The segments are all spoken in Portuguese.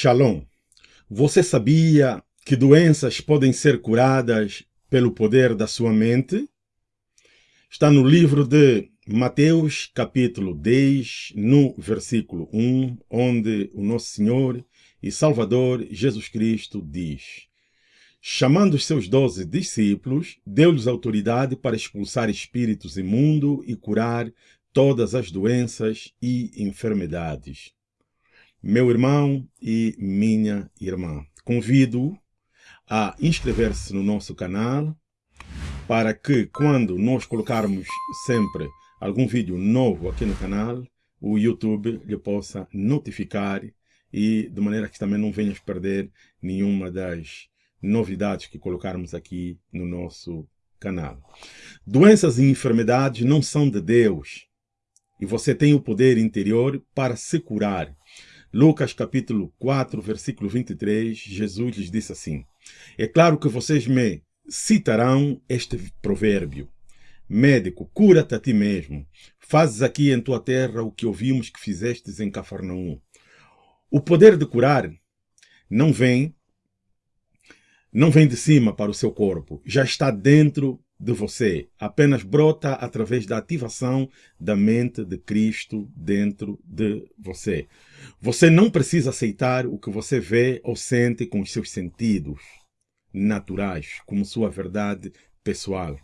Shalom. Você sabia que doenças podem ser curadas pelo poder da sua mente? Está no livro de Mateus, capítulo 10, no versículo 1, onde o nosso Senhor e Salvador Jesus Cristo diz Chamando os seus doze discípulos, deu-lhes autoridade para expulsar espíritos imundos e curar todas as doenças e enfermidades. Meu irmão e minha irmã, convido a inscrever-se no nosso canal para que quando nós colocarmos sempre algum vídeo novo aqui no canal, o YouTube lhe possa notificar e de maneira que também não venhas perder nenhuma das novidades que colocarmos aqui no nosso canal. Doenças e enfermidades não são de Deus e você tem o poder interior para se curar. Lucas capítulo 4, versículo 23, Jesus lhes disse assim, É claro que vocês me citarão este provérbio. Médico, cura-te a ti mesmo. Fazes aqui em tua terra o que ouvimos que fizestes em Cafarnaum. O poder de curar não vem não vem de cima para o seu corpo, já está dentro de você, apenas brota através da ativação da mente de Cristo dentro de você. Você não precisa aceitar o que você vê ou sente com os seus sentidos naturais, como sua verdade pessoal.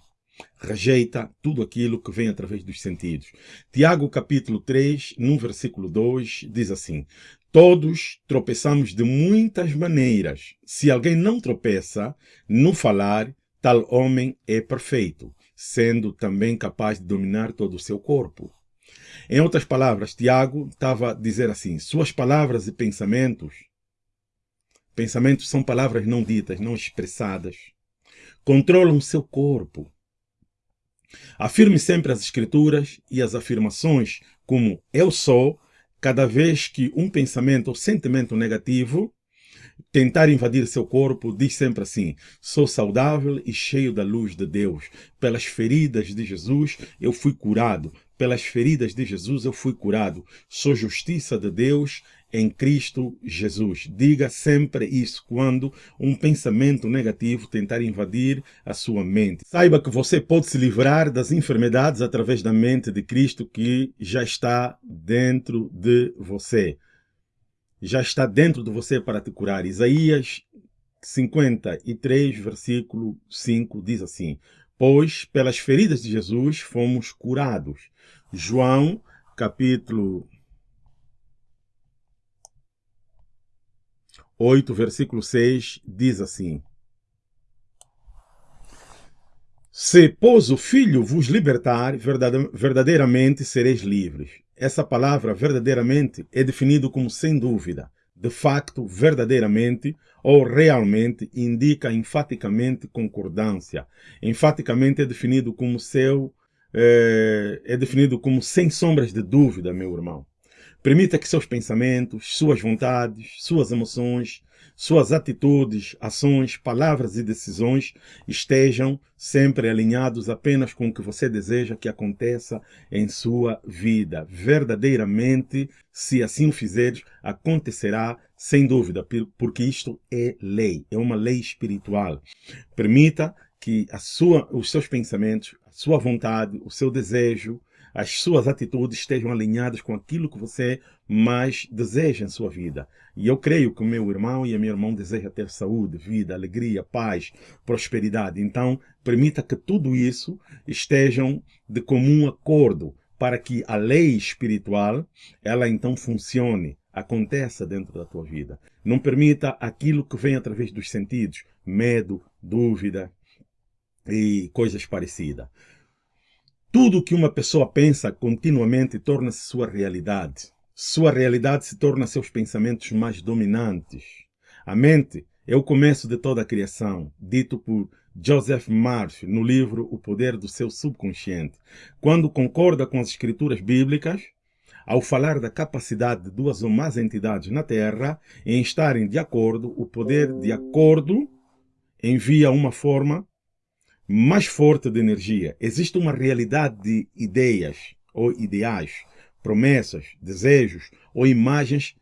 Rejeita tudo aquilo que vem através dos sentidos. Tiago capítulo 3, no versículo 2, diz assim, Todos tropeçamos de muitas maneiras. Se alguém não tropeça no falar, Tal homem é perfeito, sendo também capaz de dominar todo o seu corpo. Em outras palavras, Tiago estava a dizer assim, suas palavras e pensamentos, pensamentos são palavras não ditas, não expressadas, controlam seu corpo. Afirme sempre as escrituras e as afirmações como eu sou, cada vez que um pensamento ou sentimento negativo tentar invadir seu corpo, diz sempre assim, sou saudável e cheio da luz de Deus. Pelas feridas de Jesus eu fui curado. Pelas feridas de Jesus eu fui curado. Sou justiça de Deus em Cristo Jesus. Diga sempre isso quando um pensamento negativo tentar invadir a sua mente. Saiba que você pode se livrar das enfermidades através da mente de Cristo que já está dentro de você já está dentro de você para te curar. Isaías 53, versículo 5 diz assim, Pois pelas feridas de Jesus fomos curados. João, capítulo 8, versículo 6, diz assim, Se, pois, o Filho vos libertar, verdadeiramente sereis livres. Essa palavra verdadeiramente é definido como sem dúvida, de facto, verdadeiramente ou realmente indica enfaticamente concordância. Enfaticamente é definido como seu é, é definido como sem sombras de dúvida, meu irmão. Permita que seus pensamentos, suas vontades, suas emoções, suas atitudes, ações, palavras e decisões estejam sempre alinhados apenas com o que você deseja que aconteça em sua vida. Verdadeiramente, se assim o fizeres, acontecerá sem dúvida, porque isto é lei, é uma lei espiritual. Permita que a sua, os seus pensamentos, a sua vontade, o seu desejo, as suas atitudes estejam alinhadas com aquilo que você mais deseja em sua vida. E eu creio que o meu irmão e a minha irmã desejam ter saúde, vida, alegria, paz, prosperidade. Então, permita que tudo isso estejam de comum acordo para que a lei espiritual, ela então funcione, aconteça dentro da tua vida. Não permita aquilo que vem através dos sentidos, medo, dúvida e coisas parecidas. Tudo que uma pessoa pensa continuamente torna-se sua realidade. Sua realidade se torna seus pensamentos mais dominantes. A mente é o começo de toda a criação, dito por Joseph Murphy no livro O Poder do Seu Subconsciente. Quando concorda com as escrituras bíblicas, ao falar da capacidade de duas ou mais entidades na Terra em estarem de acordo, o poder de acordo envia uma forma mais forte de energia. Existe uma realidade de ideias ou ideais, promessas, desejos ou imagens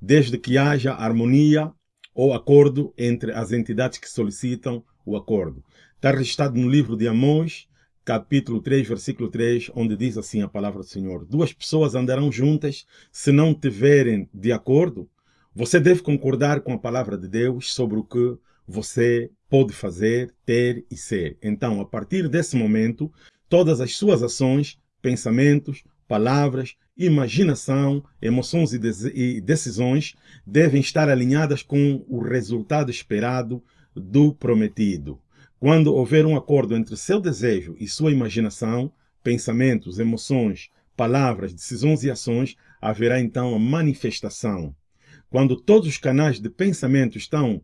desde que haja harmonia ou acordo entre as entidades que solicitam o acordo. Está registrado no livro de Amós, capítulo 3, versículo 3, onde diz assim a palavra do Senhor: Duas pessoas andarão juntas se não tiverem de acordo. Você deve concordar com a palavra de Deus sobre o que você pode fazer, ter e ser. Então, a partir desse momento, todas as suas ações, pensamentos, palavras, imaginação, emoções e decisões devem estar alinhadas com o resultado esperado do prometido. Quando houver um acordo entre seu desejo e sua imaginação, pensamentos, emoções, palavras, decisões e ações, haverá então a manifestação. Quando todos os canais de pensamento estão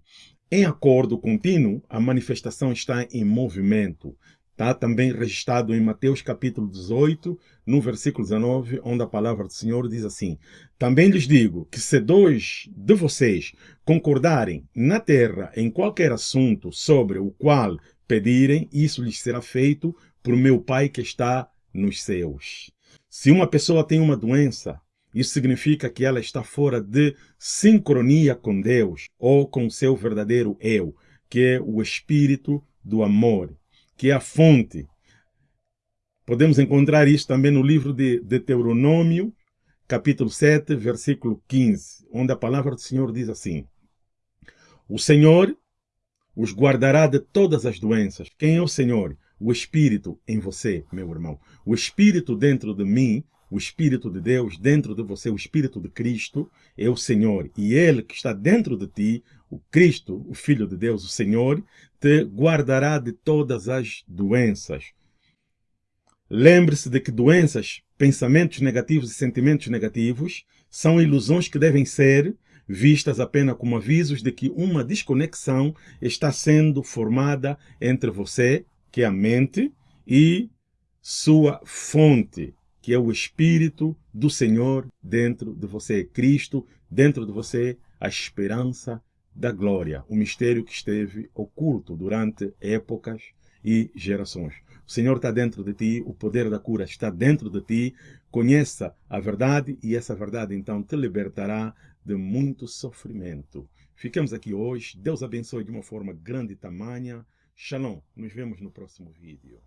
em acordo contínuo, a manifestação está em movimento. Está também registrado em Mateus capítulo 18, no versículo 19, onde a palavra do Senhor diz assim: Também lhes digo que se dois de vocês concordarem na terra em qualquer assunto sobre o qual pedirem, isso lhes será feito por meu Pai que está nos céus. Se uma pessoa tem uma doença, isso significa que ela está fora de sincronia com Deus ou com seu verdadeiro eu, que é o espírito do amor, que é a fonte. Podemos encontrar isso também no livro de Deuteronômio, capítulo 7, versículo 15, onde a palavra do Senhor diz assim: O Senhor os guardará de todas as doenças. Quem é o Senhor? O Espírito em você, meu irmão. O Espírito dentro de mim o Espírito de Deus dentro de você, o Espírito de Cristo, é o Senhor. E Ele que está dentro de ti, o Cristo, o Filho de Deus, o Senhor, te guardará de todas as doenças. Lembre-se de que doenças, pensamentos negativos e sentimentos negativos são ilusões que devem ser vistas apenas como avisos de que uma desconexão está sendo formada entre você, que é a mente, e sua fonte, que é o Espírito do Senhor dentro de você, Cristo dentro de você, a esperança da glória, o mistério que esteve oculto durante épocas e gerações. O Senhor está dentro de ti, o poder da cura está dentro de ti. Conheça a verdade e essa verdade então te libertará de muito sofrimento. Ficamos aqui hoje. Deus abençoe de uma forma grande e tamanha. Shalom. Nos vemos no próximo vídeo.